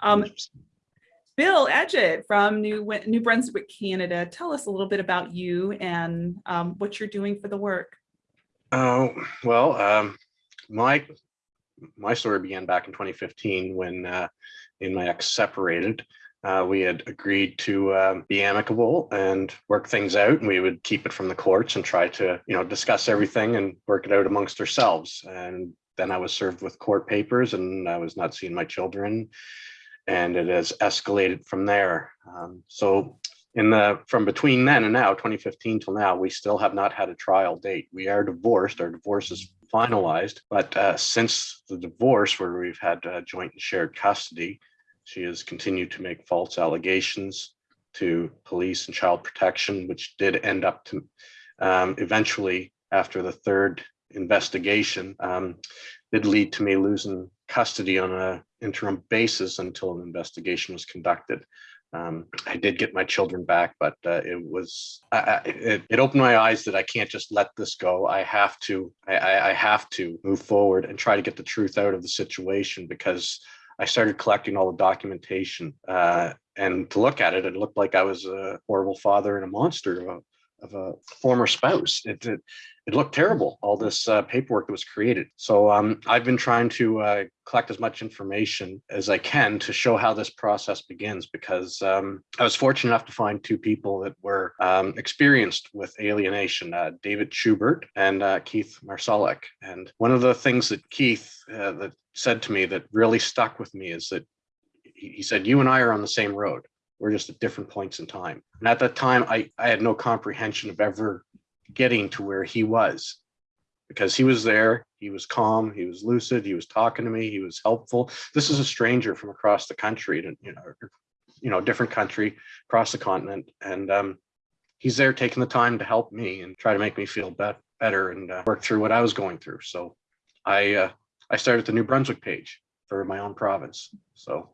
Um, Bill Edgett from New, New Brunswick, Canada. Tell us a little bit about you and um, what you're doing for the work. Oh, well, um, my, my story began back in 2015 when, uh, and my ex separated. Uh, we had agreed to, um, be amicable and work things out and we would keep it from the courts and try to, you know, discuss everything and work it out amongst ourselves. And then I was served with court papers and I was not seeing my children. And it has escalated from there. Um, so in the, from between then and now, 2015 till now, we still have not had a trial date. We are divorced, our divorce is finalized, but uh, since the divorce where we've had uh, joint and shared custody, she has continued to make false allegations to police and child protection, which did end up to um, eventually, after the third investigation, um, did lead to me losing custody on a interim basis until an investigation was conducted. Um, I did get my children back, but uh, it was I, I, it, it opened my eyes that I can't just let this go. I have to I, I have to move forward and try to get the truth out of the situation because I started collecting all the documentation uh, and to look at it, it looked like I was a horrible father and a monster of a, former spouse. It, it it looked terrible, all this uh, paperwork that was created. So um, I've been trying to uh, collect as much information as I can to show how this process begins because um, I was fortunate enough to find two people that were um, experienced with alienation, uh, David Schubert and uh, Keith Marsalek. And one of the things that Keith uh, that said to me that really stuck with me is that he he said, you and I are on the same road. We're just at different points in time. And at that time, I, I had no comprehension of ever getting to where he was. Because he was there he was calm he was lucid he was talking to me he was helpful. This is a stranger from across the country and you know you know different country across the continent. And um he's there taking the time to help me and try to make me feel bet better and uh, work through what i was going through. So i uh i started the new brunswick page for my own province. So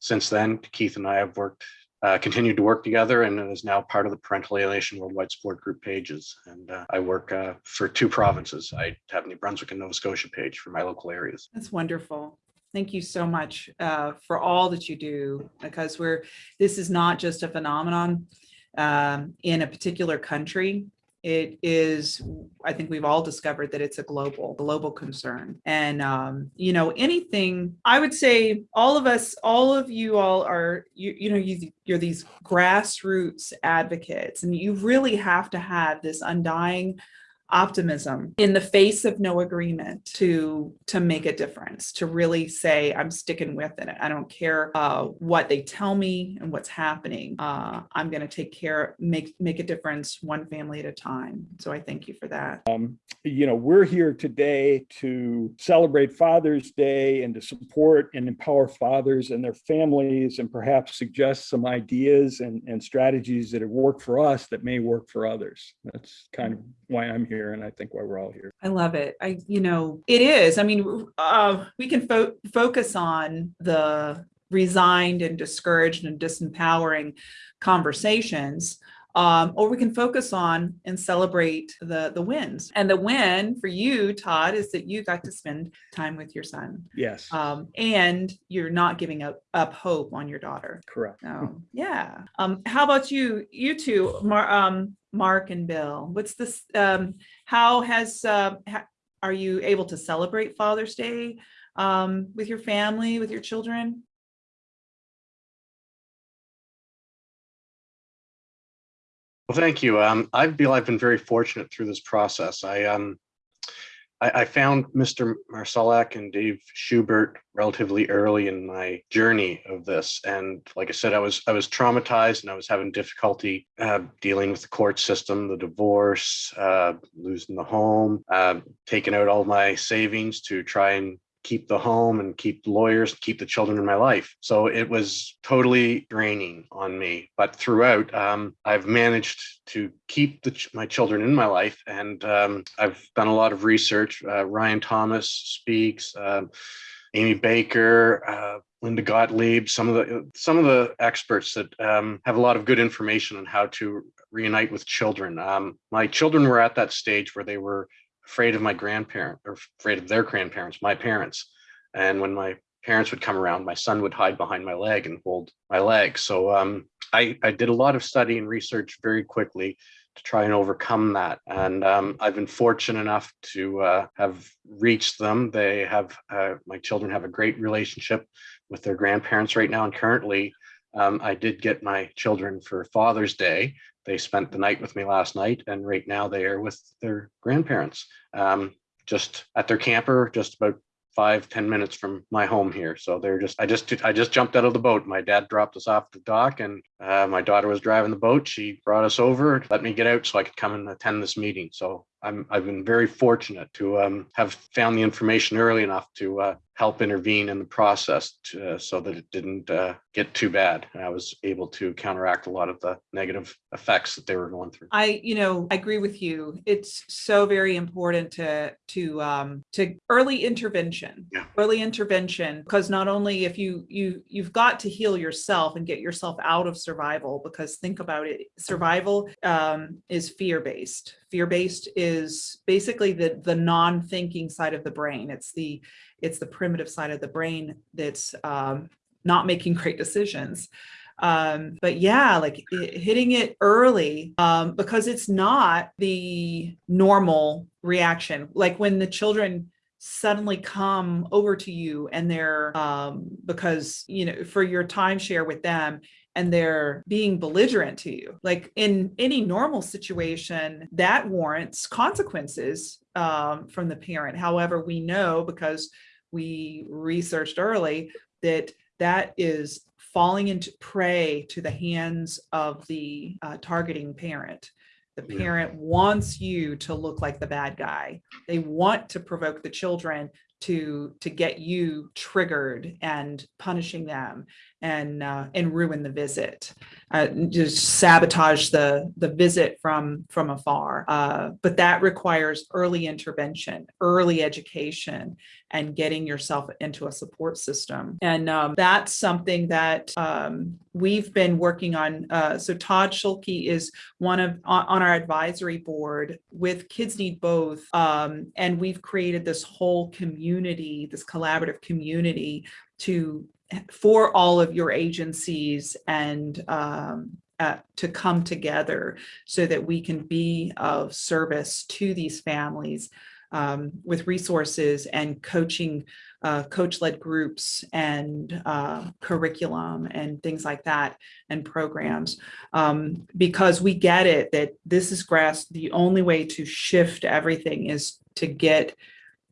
since then keith and i have worked uh, continued to work together and is now part of the Parental Alienation Worldwide Support Group pages. And uh, I work uh, for two provinces. I have New Brunswick and Nova Scotia page for my local areas. That's wonderful. Thank you so much uh, for all that you do because we're this is not just a phenomenon um, in a particular country. It is, I think we've all discovered that it's a global, global concern. And, um, you know, anything, I would say all of us, all of you all are, you, you know, you, you're these grassroots advocates and you really have to have this undying optimism in the face of no agreement to to make a difference to really say i'm sticking with it. I don't care uh, what they tell me and what's happening. Uh, i'm going to take care make make a difference one family at a time. So i thank you for that. Um, you know, we're here today to celebrate Father's Day and to support and empower fathers and their families and perhaps suggest some ideas and, and strategies that have worked for us that may work for others. That's kind of why I'm here and I think why we're all here. I love it. I, you know, it is. I mean, uh, we can fo focus on the resigned and discouraged and disempowering conversations, um, or we can focus on and celebrate the the wins. And the win for you, Todd, is that you got to spend time with your son, Yes, um, and you're not giving up up hope on your daughter. correct. Oh, yeah. Um, how about you, you two, Mar um, Mark and Bill? What's this, um, how has, uh, ha are you able to celebrate Father's Day, um, with your family, with your children? Well, thank you. Um, I feel I've been very fortunate through this process. I um, I, I found Mr. Marsalek and Dave Schubert relatively early in my journey of this, and like I said, I was I was traumatized and I was having difficulty uh, dealing with the court system, the divorce, uh, losing the home, uh, taking out all my savings to try and keep the home and keep lawyers, keep the children in my life. So it was totally draining on me. But throughout, um, I've managed to keep the, my children in my life, and um, I've done a lot of research. Uh, Ryan Thomas speaks. Um, Amy Baker, uh, Linda Gottlieb, some of the some of the experts that um, have a lot of good information on how to reunite with children. Um, my children were at that stage where they were afraid of my grandparent or afraid of their grandparents, my parents. And when my parents would come around, my son would hide behind my leg and hold my leg. So um, I, I did a lot of study and research very quickly to try and overcome that. And um, I've been fortunate enough to uh, have reached them. They have, uh, my children have a great relationship with their grandparents right now. And currently, um, I did get my children for Father's Day. They spent the night with me last night, and right now they are with their grandparents, um, just at their camper, just about five ten minutes from my home here. So they're just, I just, I just jumped out of the boat. My dad dropped us off the dock and uh, my daughter was driving the boat. She brought us over, let me get out so I could come and attend this meeting. So I'm, I've been very fortunate to um, have found the information early enough to uh, help intervene in the process to, uh, so that it didn't uh, get too bad. And I was able to counteract a lot of the negative effects that they were going through. I, you know, I agree with you. It's so very important to, to, um, to early intervention. Yeah. Early intervention, because not only if you, you, you've got to heal yourself and get yourself out of survival, because think about it, survival, um, is fear-based. Fear-based is basically the, the non-thinking side of the brain. It's the, it's the primitive side of the brain that's, um, not making great decisions. Um, but yeah, like it, hitting it early, um, because it's not the normal reaction. Like when the children suddenly come over to you and they're, um, because, you know, for your timeshare with them, and they're being belligerent to you. Like in any normal situation, that warrants consequences um, from the parent. However, we know because we researched early that that is falling into prey to the hands of the uh, targeting parent. The Yeah. parent wants you to look like the bad guy. They want to provoke the children to to get you triggered and punishing them and uh, and ruin the visit, uh, just sabotage the the visit from from afar. Uh, but that requires early intervention, early education, and getting yourself into a support system. And um, that's something that um, we've been working on. Uh, so Todd Schulke is one of on, on our advisory board with Kids Need Both, um, and we've created this whole community, this collaborative community to for all of your agencies and um, uh, to come together so that we can be of service to these families um, with resources and coaching, uh, coach-led groups and uh, curriculum and things like that and programs. Um, because we get it that this is grass, the only way to shift everything is to get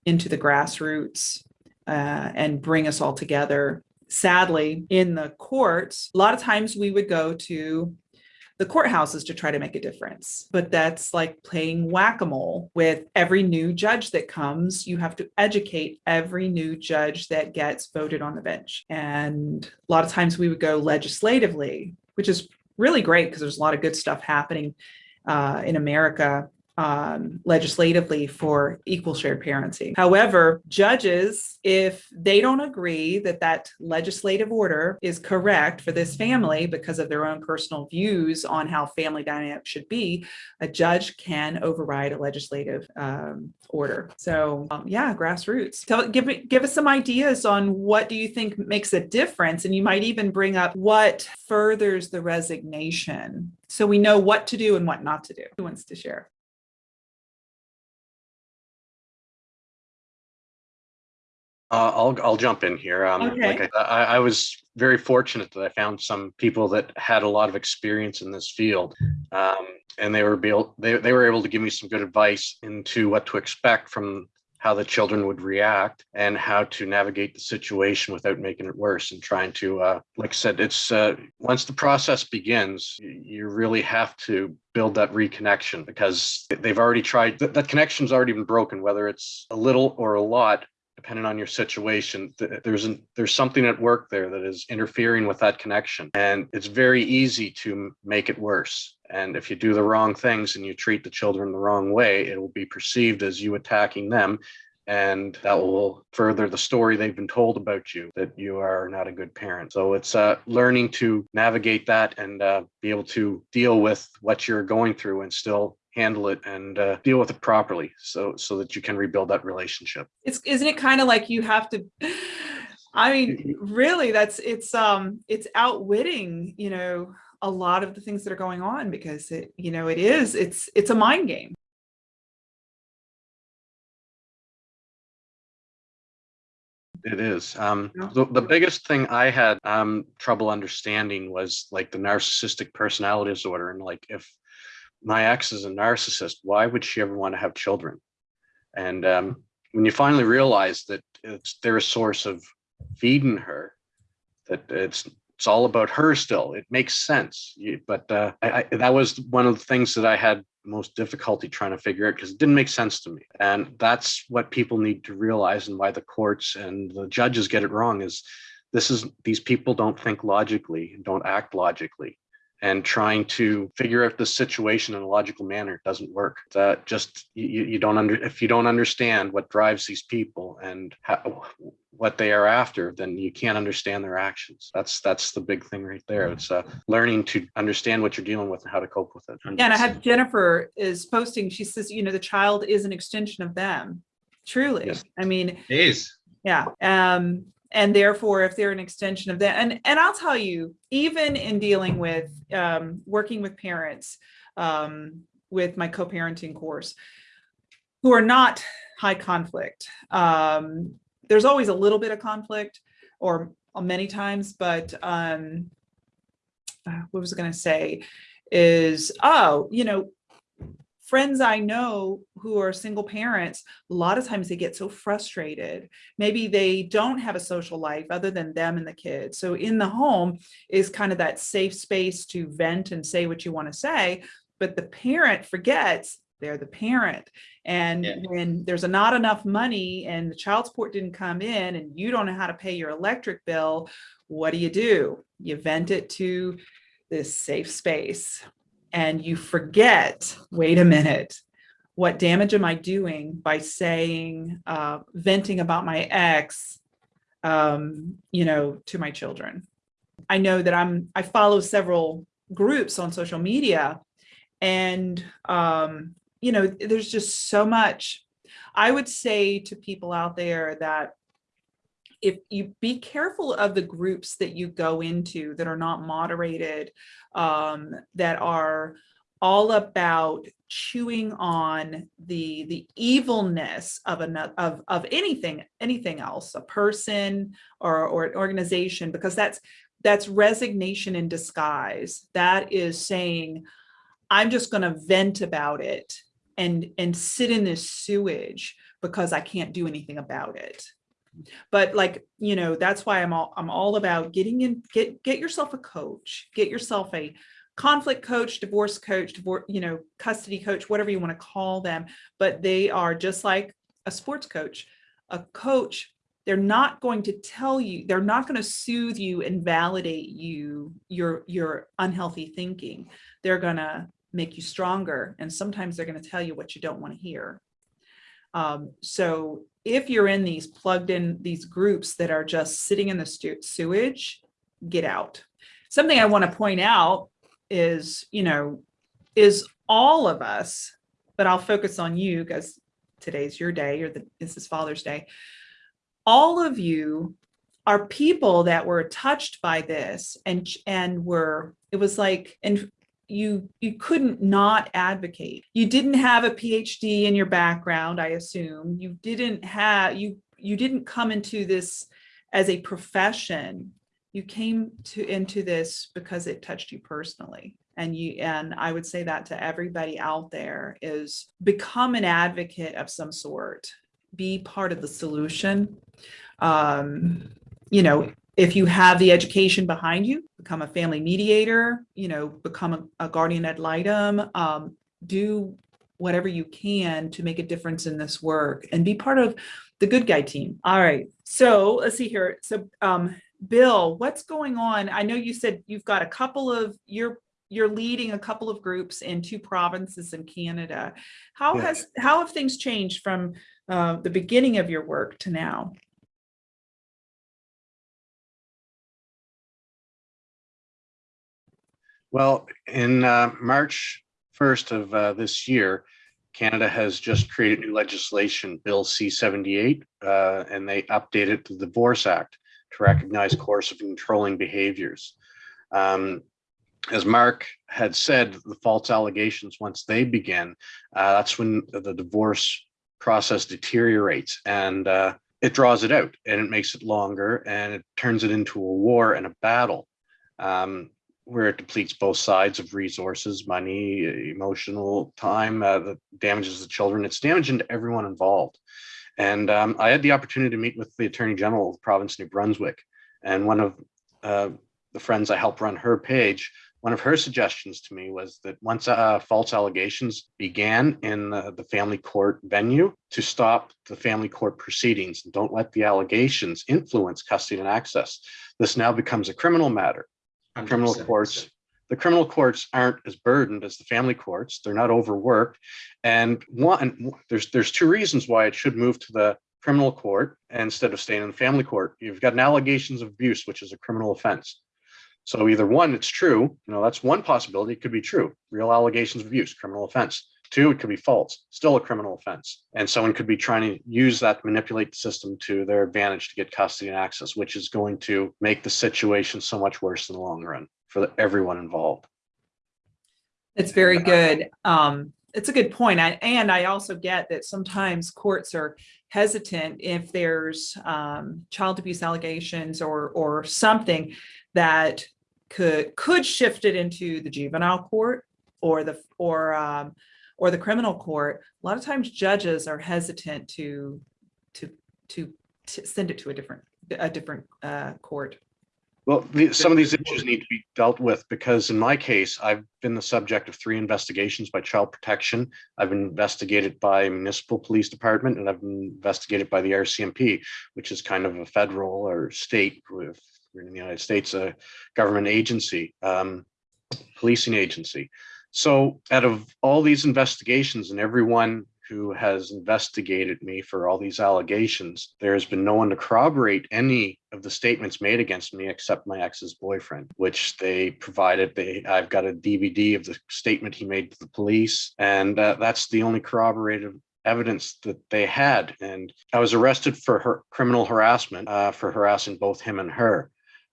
into the grassroots uh, and bring us all together. Sadly, in the courts, a lot of times we would go to the courthouses to try to make a difference. But that's like playing whack-a-mole with every new judge that comes. You have to educate every new judge that gets voted on the bench. And a lot of times we would go legislatively, which is really great because there's a lot of good stuff happening uh, in America um, legislatively for equal shared parenting. However, judges, if they don't agree that that legislative order is correct for this family because of their own personal views on how family dynamics should be, a judge can override a legislative um, order. So um, yeah, grassroots. Tell, give me, give us some ideas on what do you think makes a difference? And you might even bring up what furthers the resignation. So we know what to do and what not to do. Who wants to share? Uh, I'll I'll jump in here. Um, like Okay. I, I, I was very fortunate that I found some people that had a lot of experience in this field, um, and they were able they they were able to give me some good advice into what to expect from how the children would react and how to navigate the situation without making it worse and trying to uh, like I said it's uh, once the process begins you really have to build that reconnection because they've already tried that, that connection's already been broken whether it's a little or a lot depending on your situation th- there's an, there's something at work there that is interfering with that connection. And it's very easy to make it worse. And if you do the wrong things and you treat the children the wrong way it will be perceived as you attacking them. And that will further the story they've been told about you that you are not a good parent. So it's uh, learning to navigate that and uh, be able to deal with what you're going through and still handle it and uh, deal with it properly so so that you can rebuild that relationship It's, isn't it kind of like you have to, I mean, really, that's, it's, um, it's outwitting, you know, a lot of the things that are going on because it, you know, it is, it's, it's a mind game. It is. Um, the, the biggest thing I had um, trouble understanding was like the narcissistic personality disorder. And like, if my ex is a narcissist, why would she ever want to have children? And um, when you finally realize that it's their source of feeding her, that it's it's all about her still. It makes sense. You, but uh, I, I, that was one of the things that I had most difficulty trying to figure out because it didn't make sense to me. And that's what people need to realize and why the courts and the judges get it wrong is this is these people don't think logically don't act logically and trying to figure out the situation in a logical manner doesn't work. That just you, you don't under if you don't understand what drives these people and how, what they are after, then you can't understand their actions. That's that's the big thing right there. It's uh, learning to understand what you're dealing with and how to cope with it. Yeah, and I have Jennifer is posting, she says, you know, the child is an extension of them. Truly. Yes. I mean, Jeez. Yeah. Um, and therefore, if they're an extension of that, and, and I'll tell you, even in dealing with, um, working with parents, um, with my co-parenting course, who are not high conflict, um, there's always a little bit of conflict or many times, but, um, uh, what was I gonna say is, oh, you know, friends I know who are single parents, a lot of times they get so frustrated. Maybe they don't have a social life other than them and the kids. So in the home is kind of that safe space to vent and say what you want to say. But the parent forgets they're the parent. And Yeah. when there's a not enough money and the child support didn't come in and you don't know how to pay your electric bill, what do you do? You vent it to this safe space and you forget, wait a minute, what damage am I doing by saying, uh, venting about my ex, um, you know, to my children? I know that I'm, I follow several groups on social media and, um, you know, there's just so much. I would say to people out there that if you be careful of the groups that you go into that are not moderated, um, that are all about chewing on the the evilness of another of of anything anything else a person or or an organization because that's that's resignation in disguise. That is saying i'm just going to vent about it and and sit in this sewage because i can't do anything about it but like you know that's why i'm all i'm all about getting in get get yourself a coach get yourself a conflict coach divorce coach divorce you know custody coach whatever you want to call them. But they are just like a sports coach a coach. They're not going to tell you they're not going to soothe you and validate you your your unhealthy thinking. They're going to make you stronger and sometimes they're going to tell you what you don't want to hear um, so if you're in these plugged in these groups that are just sitting in the sewage, get out. Something I want to point out is, you know, is all of us, but I'll focus on you because today's your day or the, this is Father's Day. All of you are people that were touched by this and and were it was like and you you couldn't not advocate. You didn't have a phd in your background i assume. You didn't have you you didn't come into this as a profession. You came to into this because it touched you personally. And you and i would say that to everybody out there is become an advocate of some sort. Be part of the solution. Um you know if you have the education behind you, become a family mediator, you know, become a, a guardian ad litem, um, do whatever you can to make a difference in this work and be part of the good guy team. All right. So let's see here. So, um, Bill, what's going on? I know you said you've got a couple of you're you're leading a couple of groups in two provinces in Canada. How Yes. has how have things changed from uh, the beginning of your work to now? Well, in uh, March 1st of uh, this year, Canada has just created new legislation, Bill C-78, uh, and they updated the Divorce Act. to recognize coercive controlling behaviors. Um, as Mark had said, the false allegations, once they begin, uh, that's when the divorce process deteriorates and uh, it draws it out and it makes it longer and it turns it into a war and a battle um, where it depletes both sides of resources, money, emotional time, uh, that damages the children. It's damaging to everyone involved. And um, I had the opportunity to meet with the Attorney General of the province of New Brunswick. And one of uh, the friends I help run her page, one of her suggestions to me was that once uh, false allegations began in the, the family court venue, to stop the family court proceedings and don't let the allegations influence custody and access. This now becomes a criminal matter. Criminal 100%. courts, the criminal courts aren't as burdened as the family courts. They're not overworked. And one, there's there's two reasons why it should move to the criminal court instead of staying in the family court. You've got an allegations of abuse, which is a criminal offense. So either one, it's true, you know, that's one possibility. It could be true, real allegations of abuse, criminal offense. Two, it could be false, still a criminal offense. And someone could be trying to use that, to manipulate the system to their advantage to get custody and access, which is going to make the situation so much worse in the long run for everyone involved. It's very good. Um, it's a good point. I, and I also get that sometimes courts are hesitant if there's um, child abuse allegations or or something that could could shift it into the juvenile court or the or um, or the criminal court. A lot of times judges are hesitant to to to, to send it to a different a different uh, court. Well, the, some of these issues need to be dealt with because in my case, I've been the subject of three investigations by child protection. I've been investigated by municipal police department and I've been investigated by the RCMP, which is kind of a federal or state with we're in the United States, a government agency, um, policing agency. So out of all these investigations and everyone who has investigated me for all these allegations, there has been no one to corroborate any of the statements made against me except my ex's boyfriend, which they provided. They, I've got a DVD of the statement he made to the police, and uh, that's the only corroborative evidence that they had. And I was arrested for her criminal harassment uh, for harassing both him and her.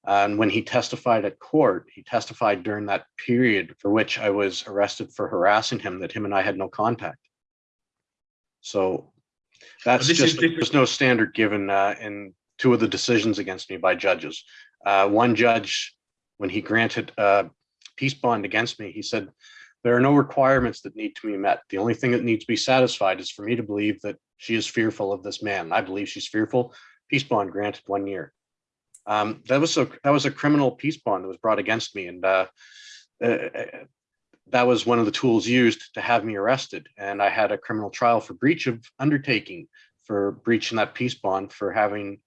And when he testified at court, he testified during that period for which I was arrested for harassing him, that him and I had no contact. So that's just, there's no standard given uh, in two of the decisions against me by judges. Uh, one judge, when he granted a peace bond against me, he said, there are no requirements that need to be met. The only thing that needs to be satisfied is for me to believe that she is fearful of this man. I believe she's fearful. Peace bond granted one year. Um, that was a that was a criminal peace bond that was brought against me, and uh, uh, that was one of the tools used to have me arrested. And I had a criminal trial for breach of undertaking for breaching that peace bond for having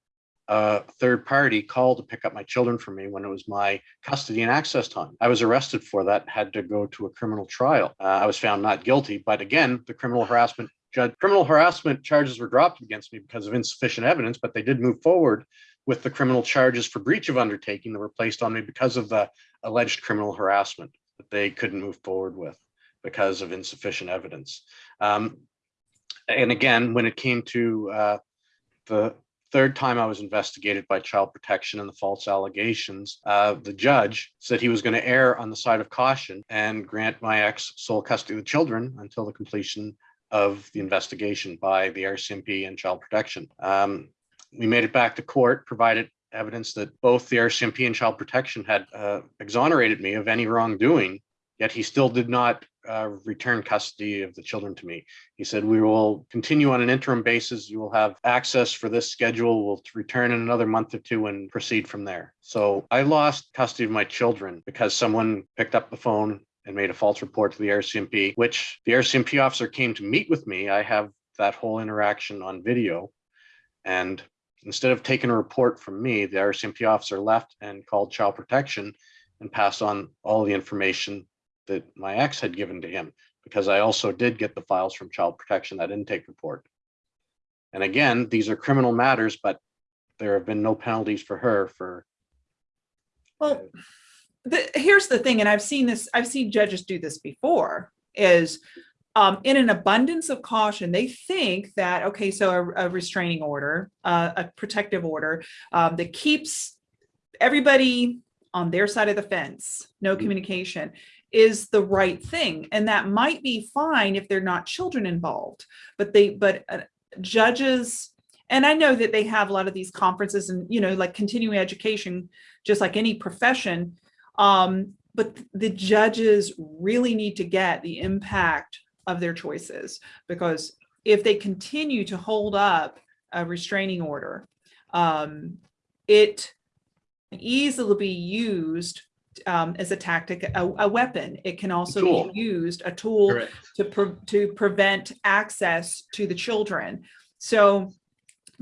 a third party call to pick up my children from me when it was my custody and access time. I was arrested for that, had to go to a criminal trial. Uh, I was found not guilty, but again, the criminal harassment judge, criminal harassment charges were dropped against me because of insufficient evidence, but they did move forward with the criminal charges for breach of undertaking that were placed on me because of the alleged criminal harassment that they couldn't move forward with because of insufficient evidence. Um, and again, when it came to uh, the third time I was investigated by child protection and the false allegations, uh, the judge said he was going to err on the side of caution and grant my ex sole custody of the children until the completion of the investigation by the RCMP and child protection. Um, we made it back to court, provided evidence that both the RCMP and child protection had uh, exonerated me of any wrongdoing, yet he still did not uh, return custody of the children to me. He said, we will continue on an interim basis. You will have access for this schedule. We'll return in another month or two and proceed from there. So I lost custody of my children because someone picked up the phone and made a false report to the RCMP, which the RCMP officer came to meet with me. I have that whole interaction on video. And instead of taking a report from me, the RCMP officer left and called child protection and passed on all the information that my ex had given to him, because I also did get the files from child protection, that intake report. And again, these are criminal matters, but there have been no penalties for her for, Well, the, here's the thing, and I've seen this, I've seen judges do this before, is um, in an abundance of caution, they think that, okay, so a, a restraining order, uh, a protective order um, that keeps everybody on their side of the fence, no Mhm. communication is the right thing. And that might be fine if they're not children involved, but they, but uh, judges, and I know that they have a lot of these conferences and, you know, like continuing education, just like any profession. Um, but the judges really need to get the impact of their choices because if they continue to hold up a restraining order, um, it can easily be used um, as a tactic, a, a weapon. It can also be used, a tool Correct. to, pre- to prevent access to the children. So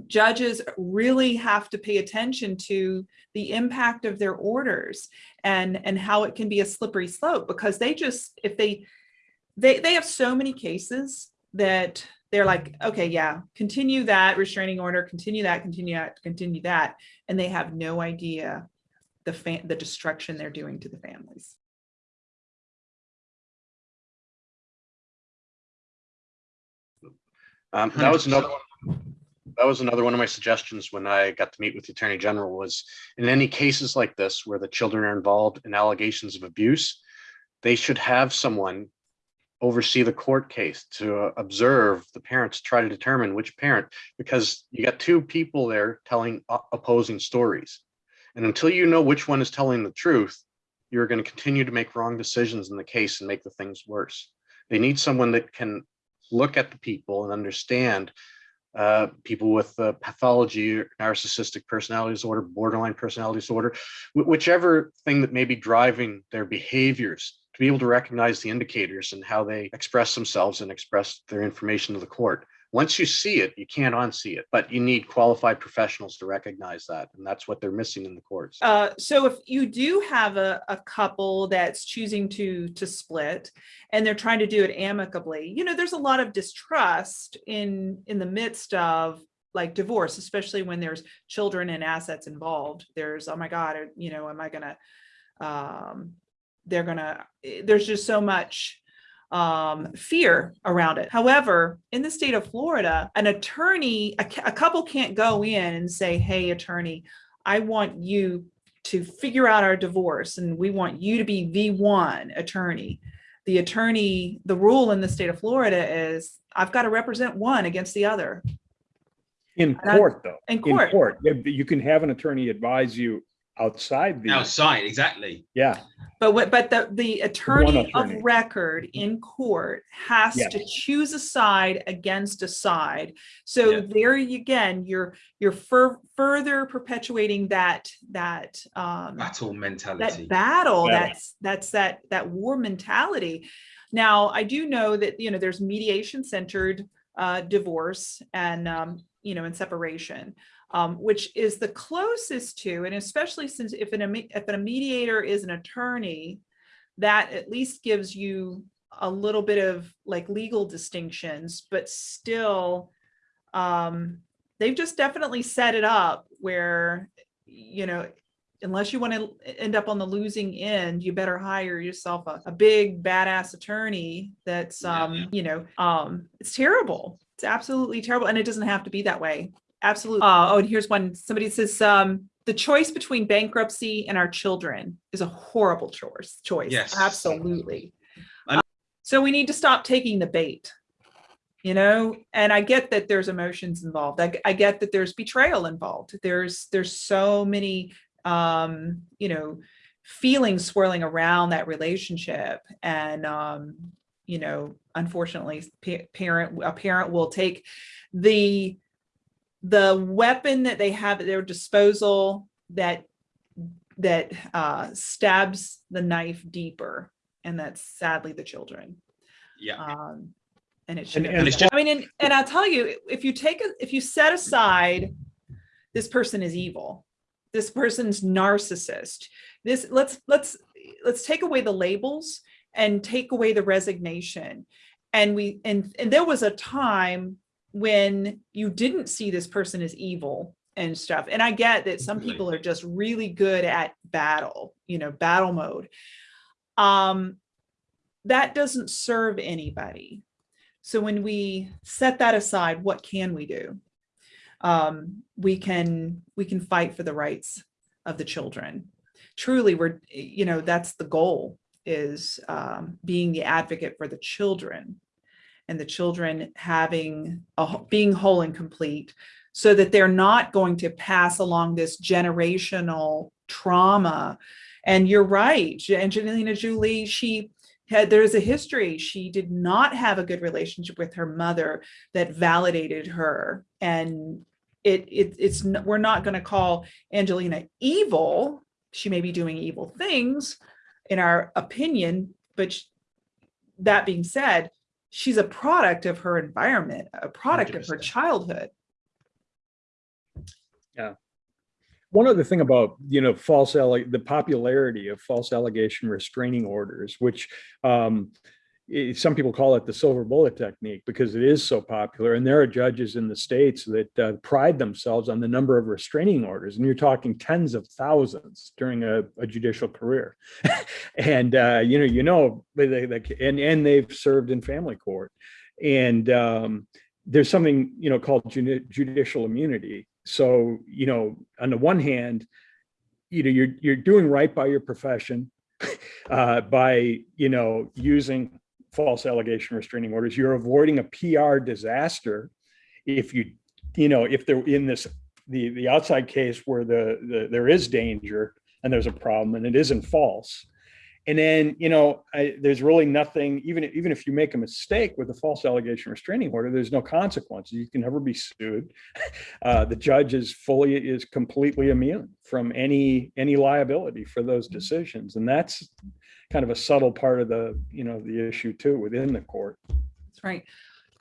judges really have to pay attention to the impact of their orders and, and how it can be a slippery slope because they just, if they, they, they have so many cases that they're like, okay, yeah, continue that restraining order, continue that, continue that, continue that. And they have no idea the fa- the destruction they're doing to the families. Um, that was another, one- that was another one of my suggestions when I got to meet with the Attorney General was in any cases like this where the children are involved in allegations of abuse, they should have someone oversee the court case to uh, observe the parents, try to determine which parent, because you got two people there telling opposing stories. And until you know which one is telling the truth, you're going to continue to make wrong decisions in the case and make the things worse. They need someone that can look at the people and understand uh, people with uh, pathology, narcissistic personality disorder, borderline personality disorder, whichever thing that may be driving their behaviors, to be able to recognize the indicators and how they express themselves and express their information to the court. Once you see it, you can't unsee it, but you need qualified professionals to recognize that. And that's what they're missing in the courts. Uh, so if you do have a, a couple that's choosing to to split and they're trying to do it amicably, you know, there's a lot of distrust in in the midst of like divorce, especially when there's children and assets involved. There's, oh my God, you know, am I gonna, um, they're gonna, eh, there's just so much um, fear around it. However, in the state of Florida, an attorney, a, a couple can't go in and say, hey, attorney, I want you to figure out our divorce and we want you to be the one attorney. The attorney, the rule in the state of Florida is I've got to represent one against the other In And I- court, though. in In court. court, you you can have an attorney advise you outside the, Outside, exactly. yeah, But what, but the, the attorney of record in court has Yes. to choose a side against a side. So Yeah. there you again, you're, you're fur, further perpetuating that, that, um, Battle that mentality. battle Yeah. that's that's that that war mentality now i do know that you know there's mediation centered uh divorce and um you know and separation um which is the closest to and especially since if an if a mediator is an attorney that at least gives you a little bit of like legal distinctions but still um they've just definitely set it up where you know unless you want to end up on the losing end, you better hire yourself a, a big badass attorney that's, Yeah. um, you know, um, it's terrible. It's absolutely terrible. And it doesn't have to be that way. Absolutely. Uh, oh, and here's one, somebody says, um, the choice between bankruptcy and our children is a horrible choice, choice. Yes. Absolutely. I'm- Uh, So we need to stop taking the bait you know and i get that there's emotions involved I, I get that there's betrayal involved there's there's so many um you know feelings swirling around that relationship and um you know unfortunately parent a parent will take the the weapon that they have at their disposal that that uh stabs the knife deeper and that's sadly the children Yeah. um, and it And- should. and it's just- I mean, and, and I'll tell you, if you take, a if you set aside, this person is evil, this person's narcissist, this, let's, let's, let's take away the labels and take away the resignation. And we, and, and there was a time when you didn't see this person as evil and stuff. And I get that some people are just really good at battle, you know, battle mode. Um, that doesn't serve anybody. So when we set that aside, what can we do? Um, we can we can fight for the rights of the children. Truly, we're you know that's the goal is um, being the advocate for the children and the children having a, being whole and complete so that they're not going to pass along this generational trauma. And you're right, Angelina Jolie, she had, there's a history. She did not have a good relationship with her mother that validated her. And it, it it's, we're not going to call Angelina evil. She may be doing evil things in our opinion, but sh- that being said, she's a product of her environment, a product of her childhood. Yeah. One other thing about, you know, false, the popularity of false allegation restraining orders, which um, some people call it the silver bullet technique because it is so popular. And there are judges in the states that uh, pride themselves on the number of restraining orders. And you're talking tens of thousands during a, a judicial career. and, uh, you know, you know, they, they, and, and they've served in family court. And um, there's something, you know, called judi- judicial immunity. So, you know, on the one hand, you know, you're, you're doing right by your profession uh, by, you know, using false allegation restraining orders. You're avoiding a PR disaster if you, you know, if they're in this, the, the outside case where the, the, there is danger and there's a problem and it isn't false. And then, you know, I, there's really nothing, even, even if you make a mistake with a false allegation restraining order, there's no consequences. You can never be sued. Uh, the judge is fully, is completely immune from any, any liability for those decisions. And that's kind of a subtle part of the, you know, the issue too, within the court. That's right.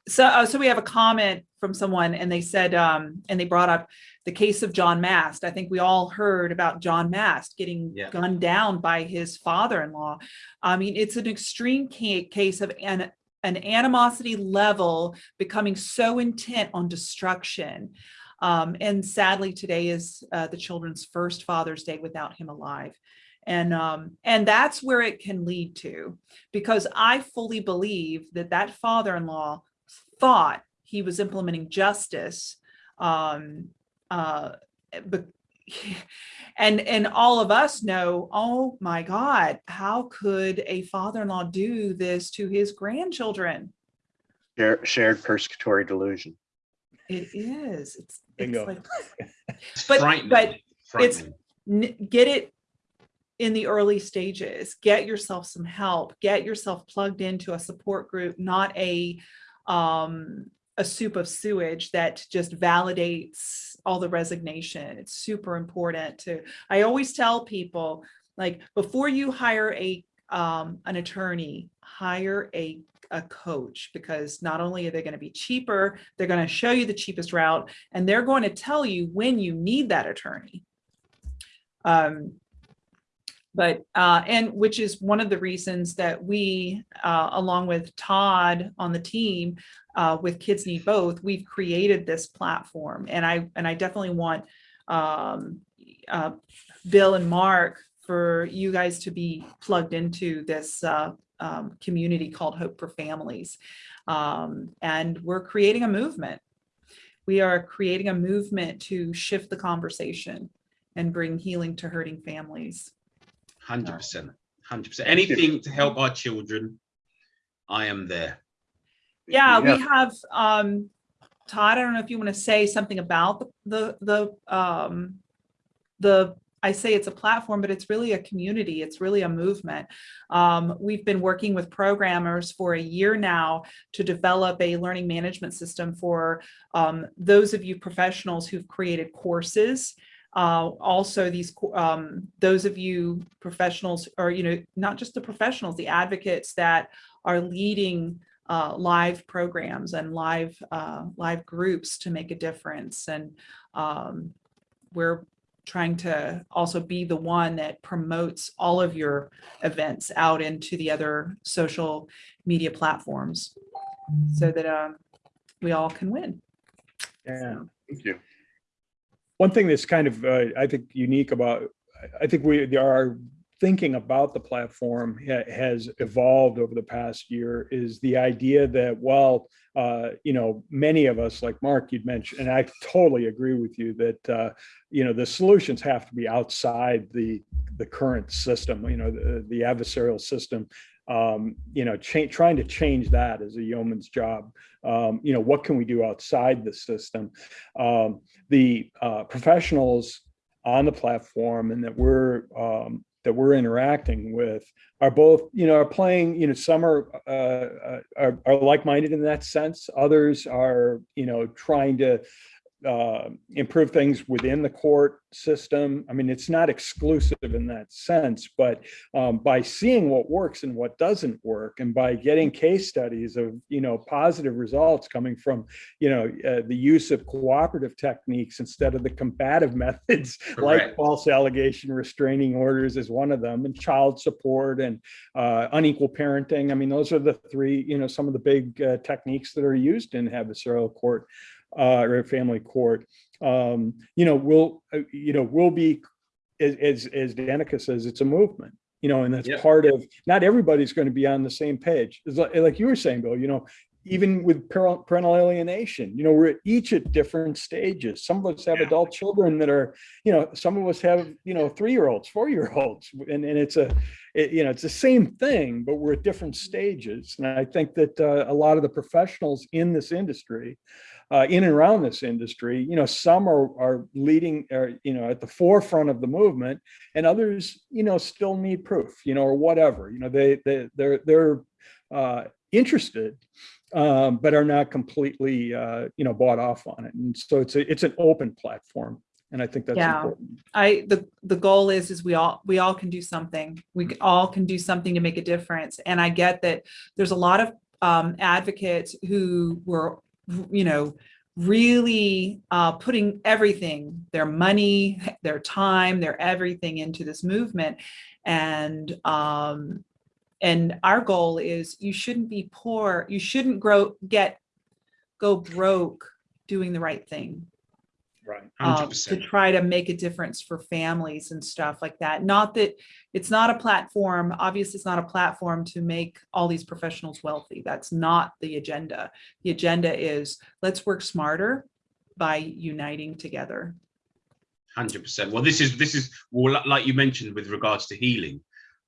So, uh, so we have a comment from someone and they said, um, and they brought up the case of John Mast. I think we all heard about John Mast getting Yeah. gunned down by his father-in-law. I mean, it's an extreme case of an, an animosity level becoming so intent on destruction. Um, and sadly, today is uh, the children's first Father's Day without him alive. And, um, and that's where it can lead to, because I fully believe that that father-in-law thought he was implementing justice. Um, uh, but, and, and all of us know, oh my God, how could a father-in-law do this to his grandchildren? Share- Shared persecutory delusion. It is, it's, it's Bingo. like, But- but it's- get it in the early stages. Get yourself some help. Get yourself plugged into a support group not a um a soup of sewage that just validates all the resignation. It's super important to i always tell people like before you hire a um an attorney hire a a coach because not only are they going to be cheaper they're going to show you the cheapest route and they're going to tell you when you need that attorney. Um, but, uh, and which is one of the reasons that we, uh, along with Todd on the team, uh, with Kids Need Both, we've created this platform. And I, and I definitely want, um, uh, Bill and Mark for you guys to be plugged into this, uh, um, community called Hope for Families. Um, and we're creating a movement. We are creating a movement to shift the conversation and bring healing to hurting families. Hundred percent, hundred percent. Anything to help our children, I am there. Yeah, we have, um, Todd, I don't know if you want to say something about the, the, the, um, the, I say it's a platform, but it's really a community. It's really a movement. Um, we've been working with programmers for a year now to develop a learning management system for, um, those of you professionals who've created courses. Uh, also these, um, those of you professionals, or, you know, not just the professionals, the advocates that are leading uh, live programs and live uh, live groups to make a difference. And um, we're trying to also be the one that promotes all of your events out into the other social media platforms so that um, we all can win. Yeah. So, Thank you. One thing that's kind of, uh, I think, unique about, I- think we, are thinking about the platform has evolved over the past year is the idea that, well, uh, you know, many of us, like Mark, you'd mentioned, and I totally agree with you that, uh, you know, the solutions have to be outside the, the current system, you know, the, the adversarial system. Um, you know, trying to change that is a yeoman's job. Um, you know, what can we do outside the system? Um, the uh, professionals on the platform and that we're um, that we're interacting with are both, you know, are playing, you know, some are, uh, uh, are, are like-minded in that sense. Others are, you know, trying to uh, improve things within the court system. I mean, it's not exclusive in that sense, but um, by seeing what works and what doesn't work, and by getting case studies of, you know, positive results coming from, you know, uh, the use of cooperative techniques instead of the combative methods like false allegation restraining orders is one of them, and child support and uh, unequal parenting. I mean, those are the three, you know, some of the big uh, techniques that are used in adversarial court uh, or family court. Um, you know, we'll, uh, you know, we'll be, as, as, as Danica says, it's a movement, you know, and that's Yep. part of, not everybody's going to be on the same page. It's like, like you were saying, Bill, you know, even with parental parental alienation, you know, we're each at different stages. Some of us have Yeah. adult children that are, you know, some of us have, you know, three-year-olds, four-year-olds, and, and it's a, it, you know, it's the same thing, but we're at different stages. And I think that uh, a lot of the professionals in this industry, uh, in and around this industry, you know, some are, are leading, or, you know, at the forefront of the movement and others, you know, still need proof, you know, or whatever, you know, they, they, they're, they're uh, interested, um, but are not completely, uh, you know, bought off on it. And so it's a, it's an open platform. And I think that's Yeah. important. I, the, the goal is, is we all, we all can do something. We all can do something to make a difference. And I get that there's a lot of um, advocates who were, you know, really uh, putting everything, their money, their time, their everything into this movement. And, um, and our goal is you shouldn't be poor. You shouldn't grow, get, go broke doing the right thing Right. um, to try to make a difference for families and stuff like that. Not that it's not a platform, obviously it's not a platform to make all these professionals wealthy. That's not the agenda. The agenda is let's work smarter by uniting together. Hundred percent. Well, this is this is well, like you mentioned with regards to healing.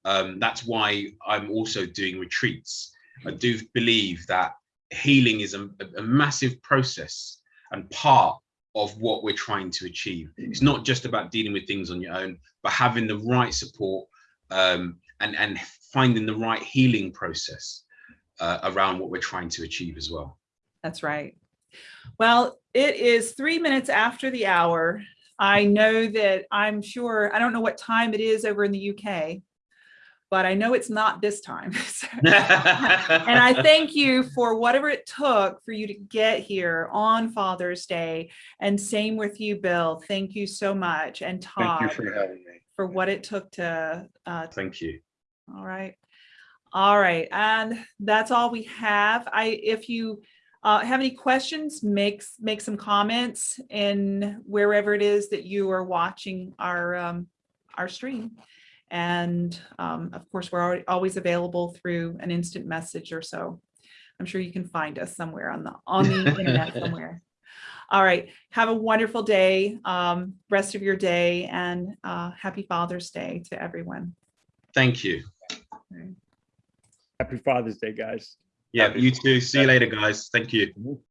Um, that's why I'm also doing retreats. I do believe that healing is a, a massive process and part of what we're trying to achieve. It's not just about dealing with things on your own, but having the right support um, and and finding the right healing process uh, around what we're trying to achieve as well. That's right. Well, it is three minutes after the hour. I know that I'm sure, I don't know what time it is over in the UK, but I know it's not this time. And I thank you for whatever it took for you to get here on Father's Day. And same with you, Bill. Thank you so much. And Thank you for having me. for what it took to, uh, Thank you. all right. All right. And that's all we have. I, if you uh, have any questions, make, make some comments in wherever it is that you are watching our, um, our stream. And um, of course, we're always available through an instant message or so. I'm sure you can find us somewhere on the, on the internet somewhere. All right. Have a wonderful day, um, rest of your day and uh, happy Father's Day to everyone. Thank you. Happy Father's Day, guys. Yeah, Happy you too. See you later, guys. Thank you.